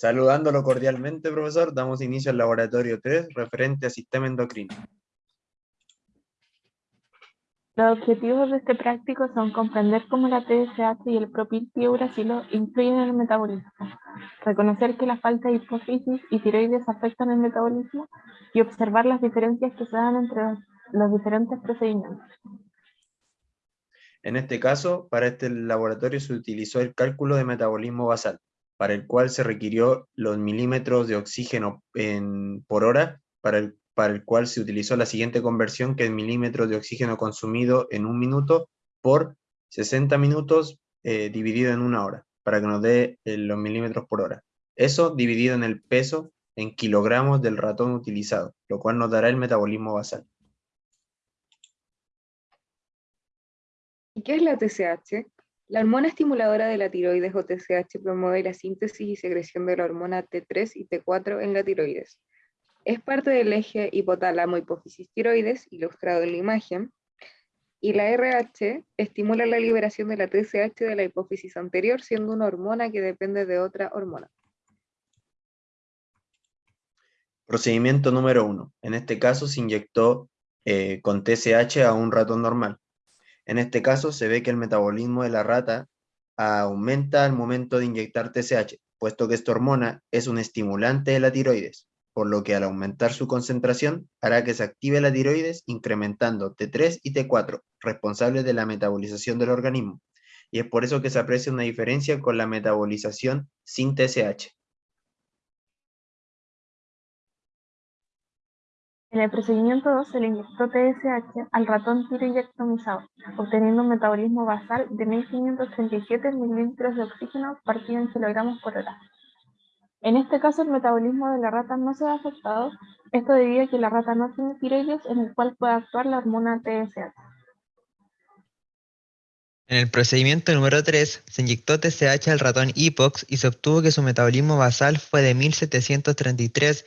Saludándolo cordialmente, profesor, damos inicio al laboratorio 3 referente a sistema endocrino. Los objetivos de este práctico son comprender cómo la TSH y el propiltiuracilo influyen en el metabolismo, reconocer que la falta de hipófisis y tiroides afectan el metabolismo y observar las diferencias que se dan entre los diferentes procedimientos. En este caso, para este laboratorio se utilizó el cálculo de metabolismo basal, para el cual se requirió los milímetros de oxígeno por hora, para el, para el cual se utilizó la siguiente conversión, que es milímetros de oxígeno consumido en un minuto por 60 minutos eh, dividido en una hora, para que nos dé eh, los milímetros por hora. Eso dividido en el peso en kilogramos del ratón utilizado, lo cual nos dará el metabolismo basal. ¿Y qué es la TSH? La hormona estimuladora de la tiroides o TSH promueve la síntesis y secreción de la hormona T3 y T4 en la tiroides. Es parte del eje hipotálamo-hipófisis tiroides, ilustrado en la imagen, y la RH estimula la liberación de la TSH de la hipófisis anterior, siendo una hormona que depende de otra hormona. Procedimiento número uno. En este caso se inyectó eh, con TSH a un ratón normal. En este caso se ve que el metabolismo de la rata aumenta al momento de inyectar TSH, puesto que esta hormona es un estimulante de la tiroides, por lo que al aumentar su concentración hará que se active la tiroides incrementando T3 y T4, responsables de la metabolización del organismo. Y es por eso que se aprecia una diferencia con la metabolización sin TSH. En el procedimiento 2 se le inyectó TSH al ratón tiroidectomizado, obteniendo un metabolismo basal de 1537 mililitros de oxígeno partido en kilogramos por hora. En este caso el metabolismo de la rata no se ha afectado, esto debido a que la rata no tiene tiroides en el cual puede actuar la hormona TSH. En el procedimiento número 3 se inyectó TSH al ratón HIPOX y se obtuvo que su metabolismo basal fue de 1733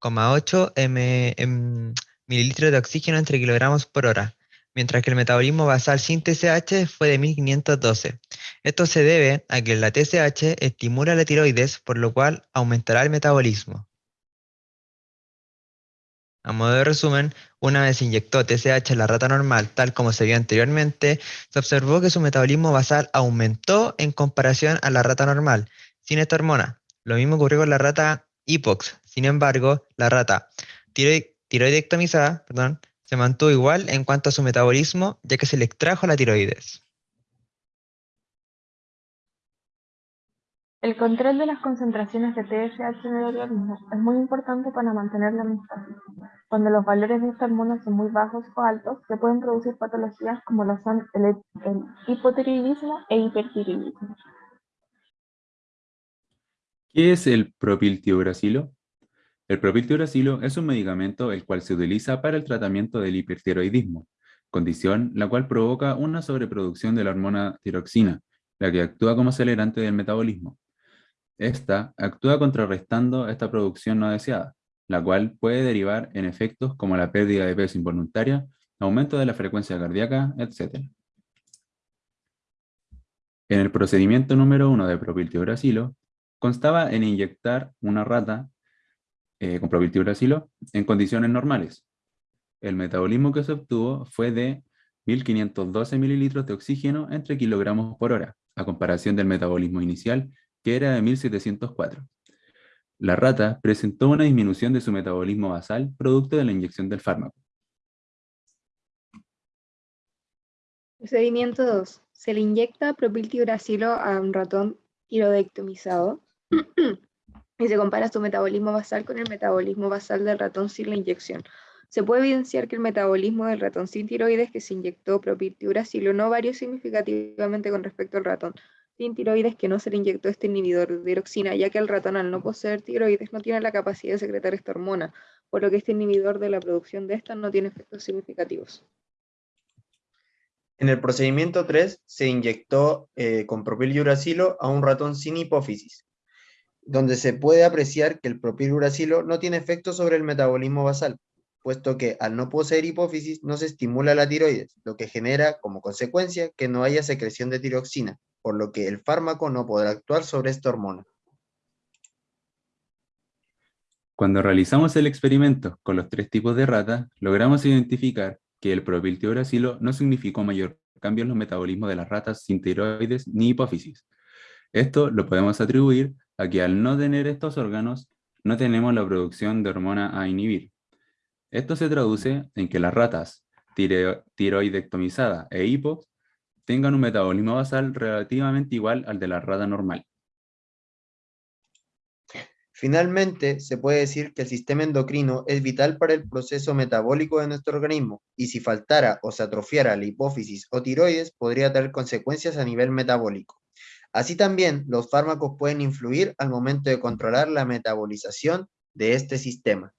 8 m, mililitros de oxígeno entre kilogramos por hora, mientras que el metabolismo basal sin TSH fue de 1512. Esto se debe a que la TSH estimula la tiroides, por lo cual aumentará el metabolismo. A modo de resumen, una vez inyectó TSH a la rata normal, tal como se vio anteriormente, se observó que su metabolismo basal aumentó en comparación a la rata normal, sin esta hormona. Lo mismo ocurrió con la rata HIPOX, sin embargo, la rata tiroidectomizada perdón, se mantuvo igual en cuanto a su metabolismo, ya que se le extrajo la tiroides. El control de las concentraciones de TSH en el organismo es muy importante para mantener la homeostasis. Cuando los valores de esta hormona son muy bajos o altos, se pueden producir patologías como lo son el, el hipotiroidismo e hipertiroidismo. ¿Qué es el propiltiuracilo? El propiltiuracilo es un medicamento el cual se utiliza para el tratamiento del hipertiroidismo, condición la cual provoca una sobreproducción de la hormona tiroxina, la que actúa como acelerante del metabolismo. Esta actúa contrarrestando esta producción no deseada, la cual puede derivar en efectos como la pérdida de peso involuntaria, aumento de la frecuencia cardíaca, etc. En el procedimiento número 1 de propiltiuracilo, constaba en inyectar una rata eh, con propiltiuracilo en condiciones normales. El metabolismo que se obtuvo fue de 1512 mililitros de oxígeno entre kilogramos por hora, a comparación del metabolismo inicial, que era de 1704. La rata presentó una disminución de su metabolismo basal producto de la inyección del fármaco. Procedimiento 2. Se le inyecta propiltiuracilo a un ratón tiroidectomizado y se compara su metabolismo basal con el metabolismo basal del ratón sin la inyección. Se puede evidenciar que el metabolismo del ratón sin tiroides que se inyectó propiltiuracilo no varió significativamente con respecto al ratón sin tiroides que no se le inyectó este inhibidor de tiroxina, ya que el ratón al no poseer tiroides no tiene la capacidad de secretar esta hormona, por lo que este inhibidor de la producción de esta no tiene efectos significativos. En el procedimiento 3 se inyectó eh, con propiluracilo a un ratón sin hipófisis, donde se puede apreciar que el propiluracilo no tiene efecto sobre el metabolismo basal, puesto que al no poseer hipófisis no se estimula la tiroides, lo que genera como consecuencia que no haya secreción de tiroxina, por lo que el fármaco no podrá actuar sobre esta hormona. Cuando realizamos el experimento con los tres tipos de rata, logramos identificar que el propiltiuracilo no significó mayor cambio en los metabolismos de las ratas sin tiroides ni hipófisis. Esto lo podemos atribuir a que al no tener estos órganos, no tenemos la producción de hormona a inhibir. Esto se traduce en que las ratas tiro- tiroidectomizada e hipo tengan un metabolismo basal relativamente igual al de la rata normal. Finalmente, se puede decir que el sistema endocrino es vital para el proceso metabólico de nuestro organismo, y si faltara o se atrofiara la hipófisis o tiroides, podría tener consecuencias a nivel metabólico. Así también, los fármacos pueden influir al momento de controlar la metabolización de este sistema.